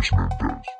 policeman does.